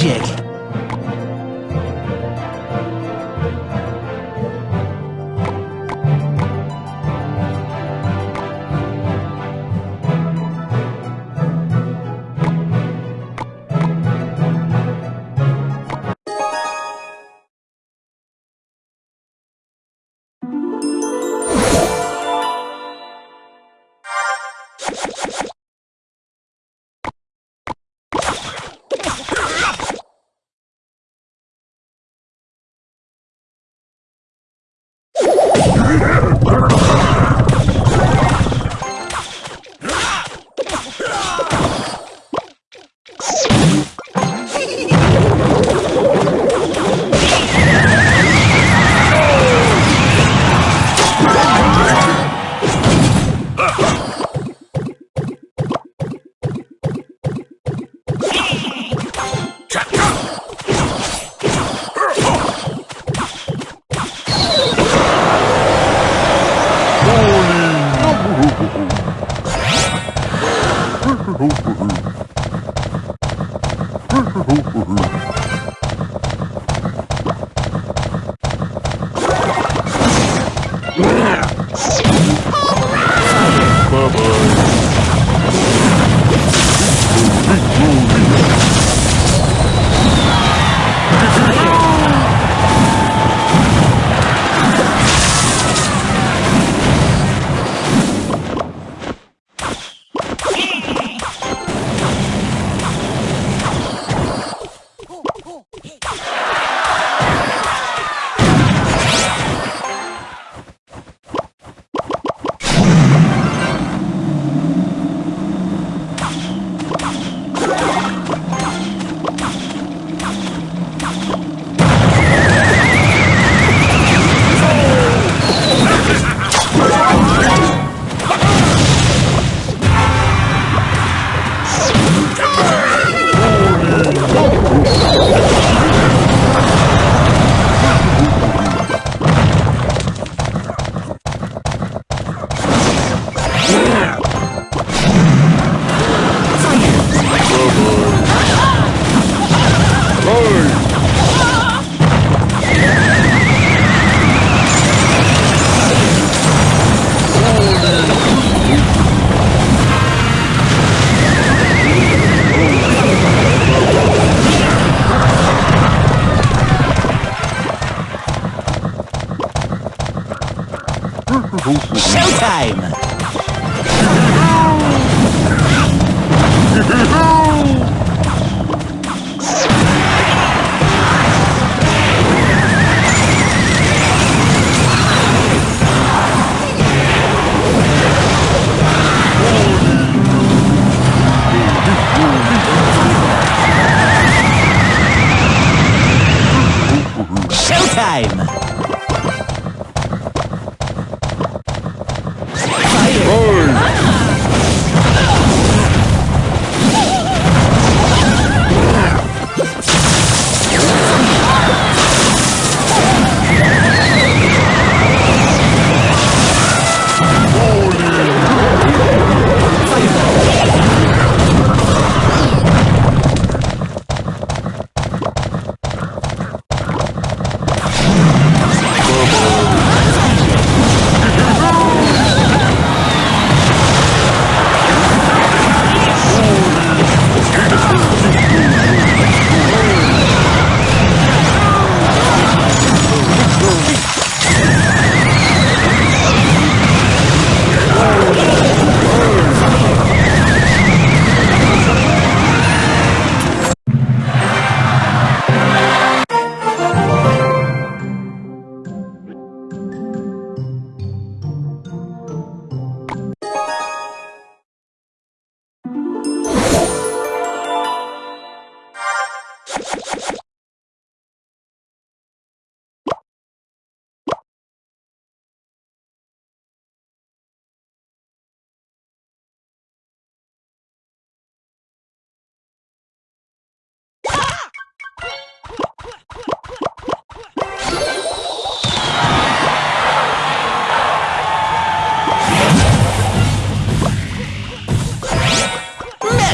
Джеки. Showtime! Showtime!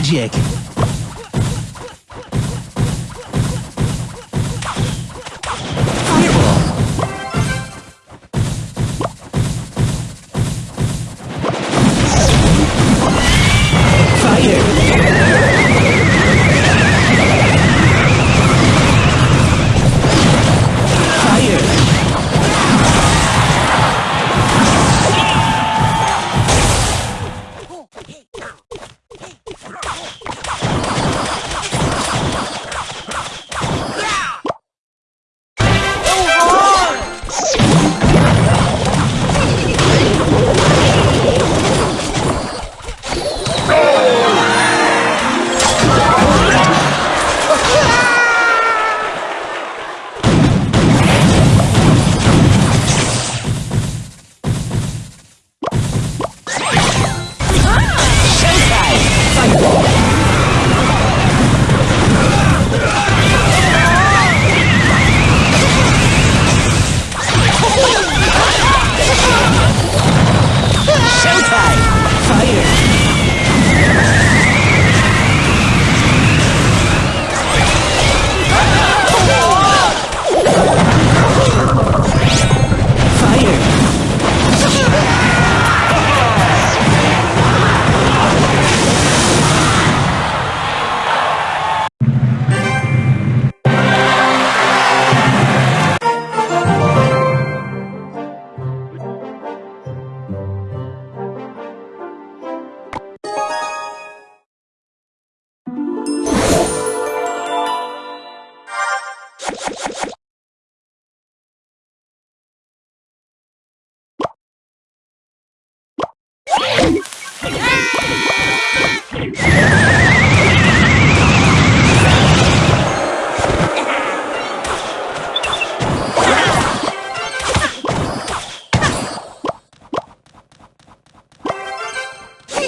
Kodiak.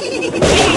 えっ!?